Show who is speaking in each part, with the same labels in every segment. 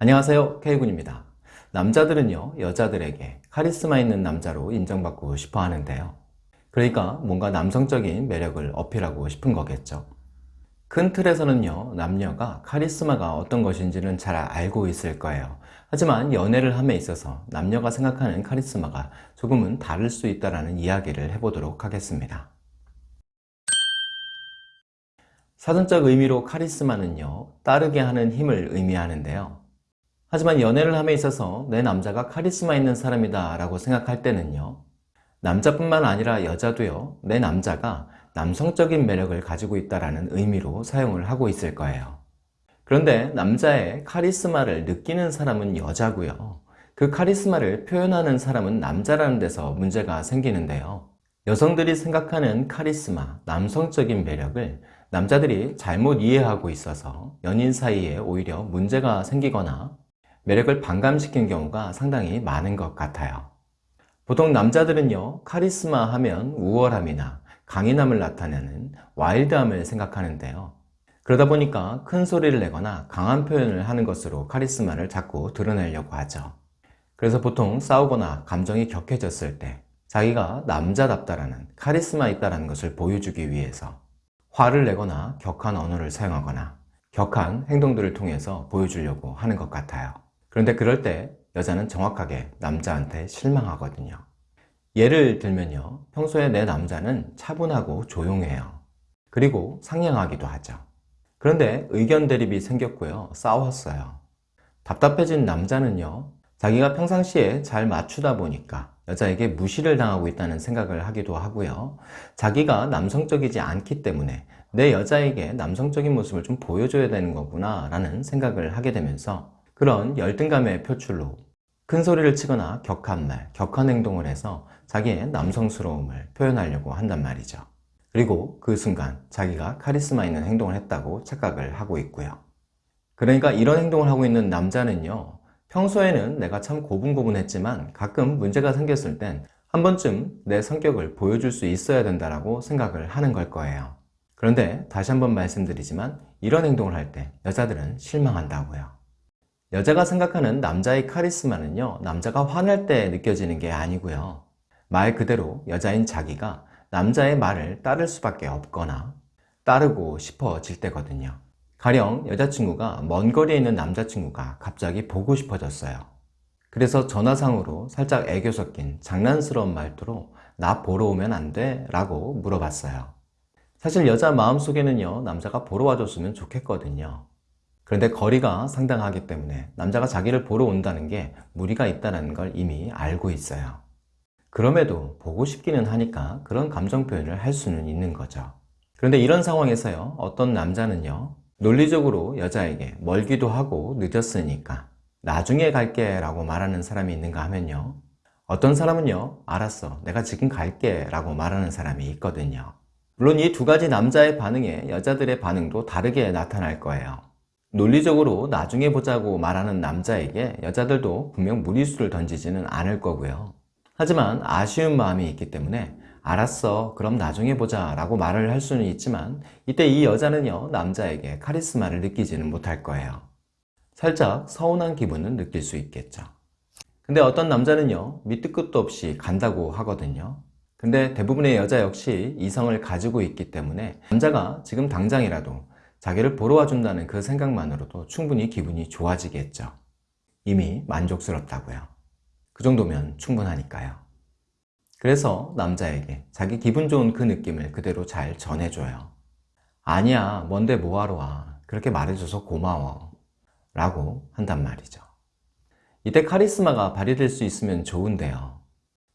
Speaker 1: 안녕하세요. K군입니다. 남자들은요 여자들에게 카리스마 있는 남자로 인정받고 싶어 하는데요. 그러니까 뭔가 남성적인 매력을 어필하고 싶은 거겠죠. 큰 틀에서는요 남녀가 카리스마가 어떤 것인지는 잘 알고 있을 거예요. 하지만 연애를 함에 있어서 남녀가 생각하는 카리스마가 조금은 다를 수 있다는 이야기를 해보도록 하겠습니다. 사전적 의미로 카리스마는요 따르게 하는 힘을 의미하는데요 하지만 연애를 함에 있어서 내 남자가 카리스마 있는 사람이다 라고 생각할 때는요 남자뿐만 아니라 여자도요 내 남자가 남성적인 매력을 가지고 있다는 의미로 사용을 하고 있을 거예요. 그런데 남자의 카리스마를 느끼는 사람은 여자고요. 그 카리스마를 표현하는 사람은 남자라는 데서 문제가 생기는데요. 여성들이 생각하는 카리스마, 남성적인 매력을 남자들이 잘못 이해하고 있어서 연인 사이에 오히려 문제가 생기거나 매력을 반감시킨 경우가 상당히 많은 것 같아요. 보통 남자들은요 카리스마 하면 우월함이나 강인함을 나타내는 와일드함을 생각하는데요. 그러다 보니까 큰 소리를 내거나 강한 표현을 하는 것으로 카리스마를 자꾸 드러내려고 하죠. 그래서 보통 싸우거나 감정이 격해졌을 때 자기가 남자답다라는 카리스마 있다는 것을 보여주기 위해서 화를 내거나 격한 언어를 사용하거나 격한 행동들을 통해서 보여주려고 하는 것 같아요. 그런데 그럴 때 여자는 정확하게 남자한테 실망하거든요. 예를 들면요. 평소에 내 남자는 차분하고 조용해요. 그리고 상냥하기도 하죠. 그런데 의견 대립이 생겼고요. 싸웠어요. 답답해진 남자는요. 자기가 평상시에 잘 맞추다 보니까 여자에게 무시를 당하고 있다는 생각을 하기도 하고요. 자기가 남성적이지 않기 때문에 내 여자에게 남성적인 모습을 좀 보여줘야 되는 거구나 라는 생각을 하게 되면서 그런 열등감의 표출로 큰 소리를 치거나 격한 말, 격한 행동을 해서 자기의 남성스러움을 표현하려고 한단 말이죠. 그리고 그 순간 자기가 카리스마 있는 행동을 했다고 착각을 하고 있고요. 그러니까 이런 행동을 하고 있는 남자는요. 평소에는 내가 참 고분고분했지만 가끔 문제가 생겼을 땐 한 번쯤 내 성격을 보여줄 수 있어야 된다고 생각을 하는 걸 거예요. 그런데 다시 한번 말씀드리지만 이런 행동을 할 때 여자들은 실망한다고요. 여자가 생각하는 남자의 카리스마는요 남자가 화날 때 느껴지는 게 아니고요. 말 그대로 여자인 자기가 남자의 말을 따를 수밖에 없거나 따르고 싶어질 때거든요. 가령 여자친구가 먼 거리에 있는 남자친구가 갑자기 보고 싶어졌어요. 그래서 전화상으로 살짝 애교 섞인 장난스러운 말투로 나 보러 오면 안 돼? 라고 물어봤어요. 사실 여자 마음속에는요 남자가 보러 와줬으면 좋겠거든요 그런데 거리가 상당하기 때문에 남자가 자기를 보러 온다는 게 무리가 있다는 걸 이미 알고 있어요. 그럼에도 보고 싶기는 하니까 그런 감정 표현을 할 수는 있는 거죠. 그런데 이런 상황에서요 어떤 남자는요 논리적으로 여자에게 멀기도 하고 늦었으니까 나중에 갈게 라고 말하는 사람이 있는가 하면요 어떤 사람은요 알았어 내가 지금 갈게 라고 말하는 사람이 있거든요 물론 이 두 가지 남자의 반응에 여자들의 반응도 다르게 나타날 거예요 논리적으로 나중에 보자고 말하는 남자에게 여자들도 분명 무리수를 던지지는 않을 거고요. 하지만 아쉬운 마음이 있기 때문에 알았어 그럼 나중에 보자 라고 말을 할 수는 있지만 이때 이 여자는요 남자에게 카리스마를 느끼지는 못할 거예요. 살짝 서운한 기분은 느낄 수 있겠죠. 근데 어떤 남자는요 밑도 끝도 없이 간다고 하거든요. 근데 대부분의 여자 역시 이성을 가지고 있기 때문에 남자가 지금 당장이라도 자기를 보러 와준다는 그 생각만으로도 충분히 기분이 좋아지겠죠. 이미 만족스럽다고요. 그 정도면 충분하니까요. 그래서 남자에게 자기 기분 좋은 그 느낌을 그대로 잘 전해줘요. 아니야, 뭔데 뭐하러 와. 그렇게 말해줘서 고마워. 라고 한단 말이죠. 이때 카리스마가 발휘될 수 있으면 좋은데요.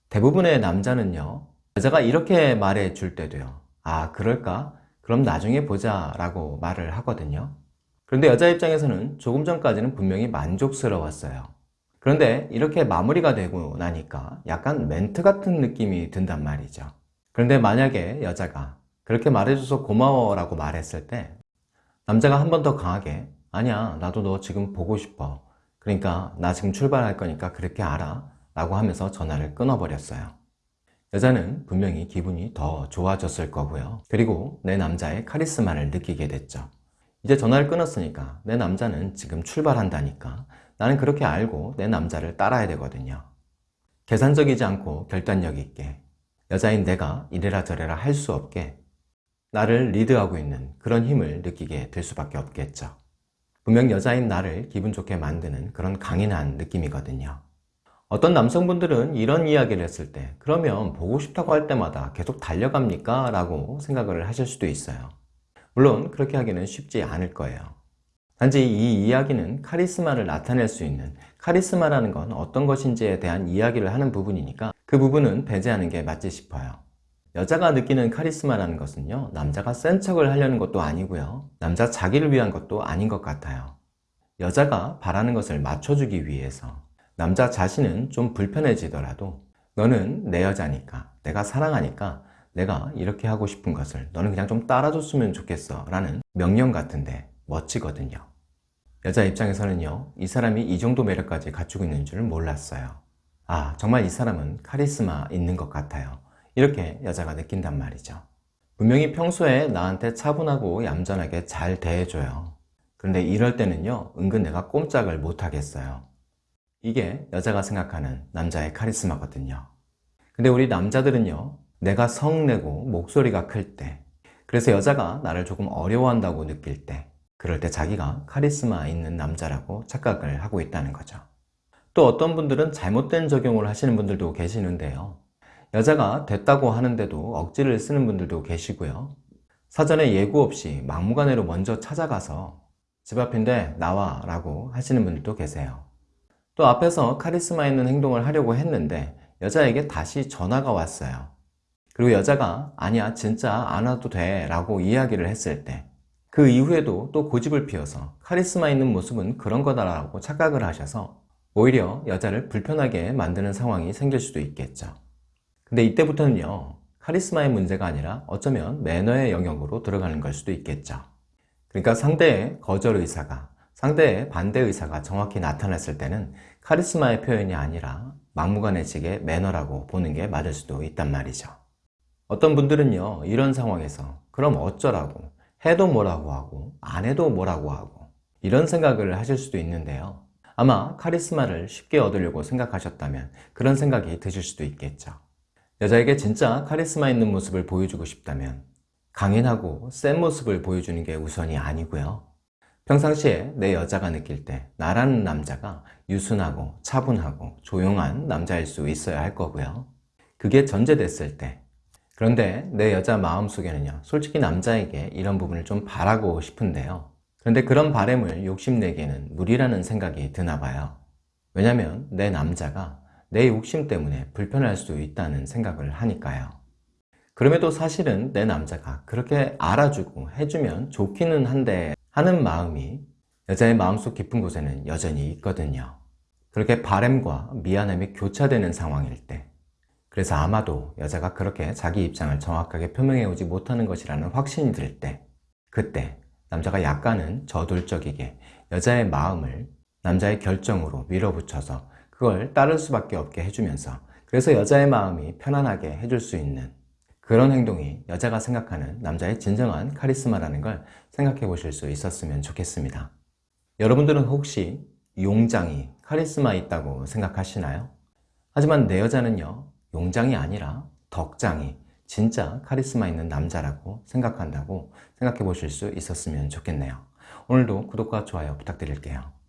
Speaker 1: 대부분의 남자는요. 여자가 이렇게 말해 줄 때도요. 아, 그럴까? 그럼 나중에 보자 라고 말을 하거든요. 그런데 여자 입장에서는 조금 전까지는 분명히 만족스러웠어요. 그런데 이렇게 마무리가 되고 나니까 약간 멘트 같은 느낌이 든단 말이죠. 그런데 만약에 여자가 그렇게 말해줘서 고마워 라고 말했을 때 남자가 한 번 더 강하게 아니야 나도 너 지금 보고 싶어. 그러니까 나 지금 출발할 거니까 그렇게 알아. 라고 하면서 전화를 끊어버렸어요 여자는 분명히 기분이 더 좋아졌을 거고요. 그리고 내 남자의 카리스마를 느끼게 됐죠. 이제 전화를 끊었으니까 내 남자는 지금 출발한다니까 나는 그렇게 알고 내 남자를 따라야 되거든요. 계산적이지 않고 결단력 있게 여자인 내가 이래라 저래라 할 수 없게 나를 리드하고 있는 그런 힘을 느끼게 될 수밖에 없겠죠. 분명 여자인 나를 기분 좋게 만드는 그런 강인한 느낌이거든요. 어떤 남성분들은 이런 이야기를 했을 때 그러면 보고 싶다고 할 때마다 계속 달려갑니까? 라고 생각을 하실 수도 있어요. 물론 그렇게 하기는 쉽지 않을 거예요. 단지 이 이야기는 카리스마를 나타낼 수 있는 카리스마라는 건 어떤 것인지에 대한 이야기를 하는 부분이니까 그 부분은 배제하는 게 맞지 싶어요. 여자가 느끼는 카리스마라는 것은요, 남자가 센 척을 하려는 것도 아니고요, 남자 자기를 위한 것도 아닌 것 같아요. 여자가 바라는 것을 맞춰주기 위해서 남자 자신은 좀 불편해지더라도 너는 내 여자니까, 내가 사랑하니까 내가 이렇게 하고 싶은 것을 너는 그냥 좀 따라줬으면 좋겠어 라는 명령 같은데 멋지거든요. 여자 입장에서는요, 이 사람이 이 정도 매력까지 갖추고 있는 줄 몰랐어요. 아, 정말 이 사람은 카리스마 있는 것 같아요. 이렇게 여자가 느낀단 말이죠. 분명히 평소에 나한테 차분하고 얌전하게 잘 대해줘요. 그런데 이럴 때는요, 은근 내가 꼼짝을 못 하겠어요. 이게 여자가 생각하는 남자의 카리스마거든요. 근데 우리 남자들은요, 내가 성내고 목소리가 클 때, 그래서 여자가 나를 조금 어려워한다고 느낄 때, 그럴 때 자기가 카리스마 있는 남자라고 착각을 하고 있다는 거죠. 또 어떤 분들은 잘못된 적용을 하시는 분들도 계시는데요. 여자가 됐다고 하는데도 억지를 쓰는 분들도 계시고요. 사전에 예고 없이 막무가내로 먼저 찾아가서 집 앞인데 나와 라고 하시는 분들도 계세요. 또 앞에서 카리스마 있는 행동을 하려고 했는데 여자에게 다시 전화가 왔어요. 그리고 여자가 아니야 진짜 안 와도 돼 라고 이야기를 했을 때 그 이후에도 또 고집을 피워서 카리스마 있는 모습은 그런 거다라고 착각을 하셔서 오히려 여자를 불편하게 만드는 상황이 생길 수도 있겠죠. 근데 이때부터는요 카리스마의 문제가 아니라 어쩌면 매너의 영역으로 들어가는 걸 수도 있겠죠. 그러니까 상대의 거절 의사가 상대의 반대 의사가 정확히 나타났을 때는 카리스마의 표현이 아니라 막무가내식의 매너라고 보는 게 맞을 수도 있단 말이죠. 어떤 분들은요 이런 상황에서 그럼 어쩌라고 해도 뭐라고 하고 안 해도 뭐라고 하고 이런 생각을 하실 수도 있는데요. 아마 카리스마를 쉽게 얻으려고 생각하셨다면 그런 생각이 드실 수도 있겠죠. 여자에게 진짜 카리스마 있는 모습을 보여주고 싶다면 강인하고 센 모습을 보여주는 게 우선이 아니고요 평상시에 내 여자가 느낄 때 나라는 남자가 유순하고 차분하고 조용한 남자일 수 있어야 할 거고요. 그게 전제됐을 때. 그런데 내 여자 마음속에는요 솔직히 남자에게 이런 부분을 좀 바라고 싶은데요. 그런데 그런 바램을 욕심내기에는 무리라는 생각이 드나 봐요. 왜냐면 내 남자가 내 욕심 때문에 불편할 수도 있다는 생각을 하니까요. 그럼에도 사실은 내 남자가 그렇게 알아주고 해주면 좋기는 한데 하는 마음이 여자의 마음속 깊은 곳에는 여전히 있거든요. 그렇게 바램과 미안함이 교차되는 상황일 때 그래서 아마도 여자가 그렇게 자기 입장을 정확하게 표명해 오지 못하는 것이라는 확신이 들 때 그때 남자가 약간은 저돌적이게 여자의 마음을 남자의 결정으로 밀어붙여서 그걸 따를 수밖에 없게 해주면서 그래서 여자의 마음이 편안하게 해줄 수 있는 그런 행동이 여자가 생각하는 남자의 진정한 카리스마라는 걸 생각해 보실 수 있었으면 좋겠습니다. 여러분들은 혹시 용장이 카리스마 있다고 생각하시나요? 하지만 내 여자는요 용장이 아니라 덕장이 진짜 카리스마 있는 남자라고 생각한다고 생각해 보실 수 있었으면 좋겠네요. 오늘도 구독과 좋아요 부탁드릴게요.